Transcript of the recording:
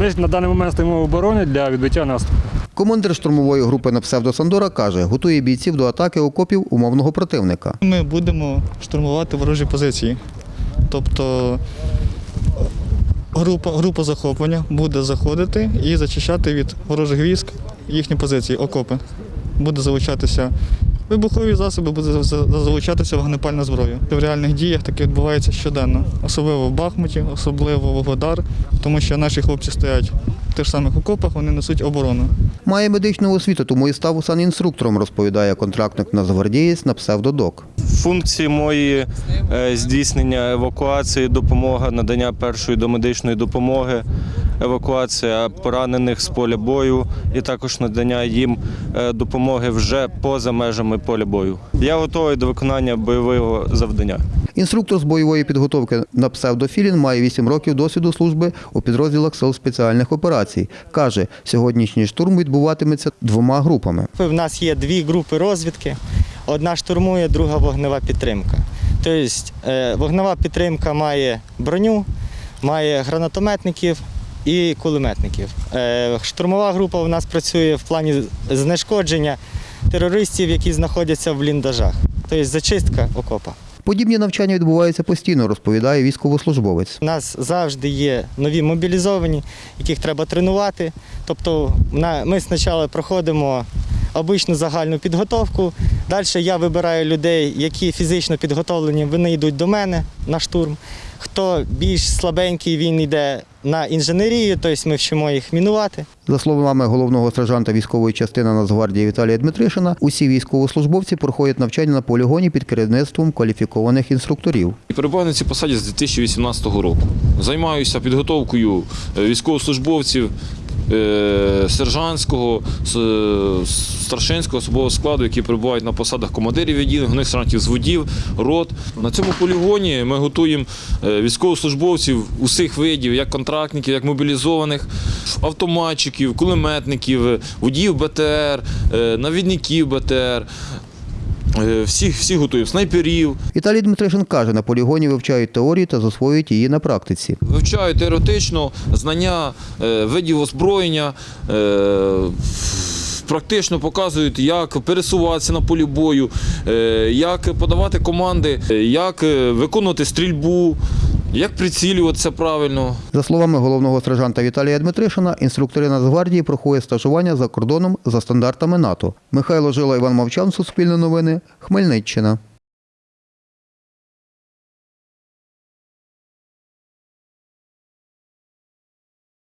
Ми на даний момент стоїмо в обороні для відбиття наступу. Командир штурмової групи на псевдо Сандора каже, готує бійців до атаки окопів умовного противника. Ми будемо штурмувати ворожі позиції. Тобто група, група захоплення буде заходити і зачищати від ворожих військ їхні позиції, окопи. Буде залучатися вибухові засоби, буде за- за- залучатися вогнепальна зброя. В реальних діях таке відбувається щоденно, особливо в Бахмуті, особливо в Вугледар, тому що наші хлопці стоять в тих самих окопах, вони несуть оборону. Має медичну освіту, тому і став санінструктором, розповідає контрактник нацгвардієць на псевдодок. Функції мої е, здійснення евакуації, допомога, надання першої домедичної допомоги, евакуація поранених з поля бою і також надання їм е, допомоги вже поза межами поля бою. Я готовий до виконання бойового завдання. Інструктор з бойової підготовки на псевдофілін має 8 років досвіду служби у підрозділах сил спеціальних операцій. Каже, сьогоднішній штурм відбуватиметься двома групами. В нас є дві групи розвідки. Одна штурмує, друга вогнева підтримка. Тобто е, вогнева підтримка має броню, має гранатометників і кулеметників. Е, Штурмова група у нас працює в плані знешкодження терористів, які знаходяться в бліндажах. Тобто зачистка окопа. Подібні навчання відбуваються постійно, розповідає військовослужбовець. У нас завжди є нові мобілізовані, яких треба тренувати. Тобто ми спочатку проходимо обичну загальну підготовку. Далі я вибираю людей, які фізично підготовлені, вони йдуть до мене на штурм. Хто більш слабенький, він йде на інженерію, тобто ми вчимо їх мінувати. За словами головного сержанта військової частини Нацгвардії Віталія Дмитришина, усі військовослужбовці проходять навчання на полігоні під керівництвом кваліфікованих інструкторів. І перебуваю на цій посаді з 2018 року. Займаюся підготовкою е, військовослужбовців сержантського, е, старшинського особового складу, які перебувають на посадах командирів відділень, головних сержантів зводів, рот. На цьому полігоні ми готуємо е, військовослужбовців усіх видів, як контрактників, як мобілізованих, автоматчиків, кулеметників, е, водіїв БТР, е, навідників БТР. Е, Всіх, всіх готуємо, снайперів, Віталій Дмитришин каже, на полігоні вивчають теорію та засвоюють її на практиці. Вивчають теоретично знання е, видів озброєння, е, практично показують, як пересуватися на полі бою, е, як подавати команди, е, як е, виконувати стрільбу, як прицілюватися правильно. За словами головного сержанта Віталія Дмитришина, інструктори Нацгвардії проходять стажування за кордоном за стандартами НАТО. Михайло Жила, Іван Мовчан, Суспільне новини, Хмельниччина.